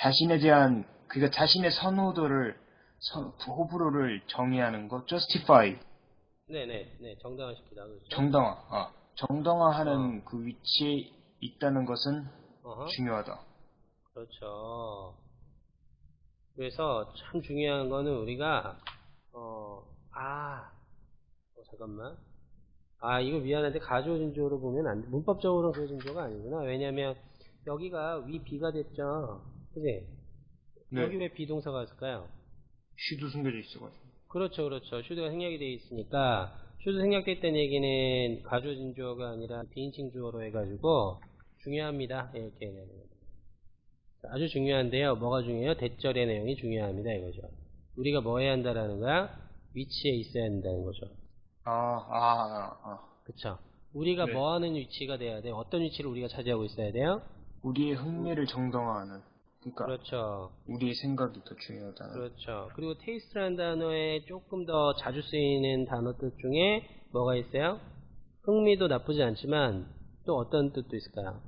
자신에 대한 그러니까 자신의 선호도를 선- 호불호를 정의하는 거 justify 네네, 네, 정당화시키다. 그렇죠? 정당화 아, 정당화하는 어. 그 위치에 있다는 것은 어허. 중요하다. 그렇죠. 그래서 참 중요한 거는 우리가 어, 아, 어, 잠깐만. 아, 이거 미안한데 가주어 진조로 보면 안 돼. 문법적으로는 그 진조가 아니구나. 왜냐면 여기가 we be가 됐죠. 그지? 네. 여기 왜 be동사가 있을까요? should 숨겨져 있어가지고. 그렇죠, 그렇죠. should가 생략이 되어 있으니까 should 생략돼 있다는 얘기는 가주어 진주어가 아니라 비인칭 주어로 해가지고 중요합니다. 이렇게 얘기하는 거죠. 아주 중요한데요. 뭐가 중요해요? that절의 내용이 중요합니다. 이거죠. 우리가 뭐 해야 한다라는 거야? 위치에 있어야 한다는 거죠. 아, 아, 아, 아. 그쵸? 우리가 네. 뭐 하는 위치가 돼야 돼요? 어떤 위치를 우리가 차지하고 있어야 돼요? 우리의 흥미를 정당화하는. 그러니까 그렇죠. 우리의 생각이 더 중요하다는. 그렇죠. 그리고 테이스트라는 단어에 조금 더 자주 쓰이는 단어 뜻 중에 뭐가 있어요? 흥미도 나쁘지 않지만 또 어떤 뜻도 있을까요?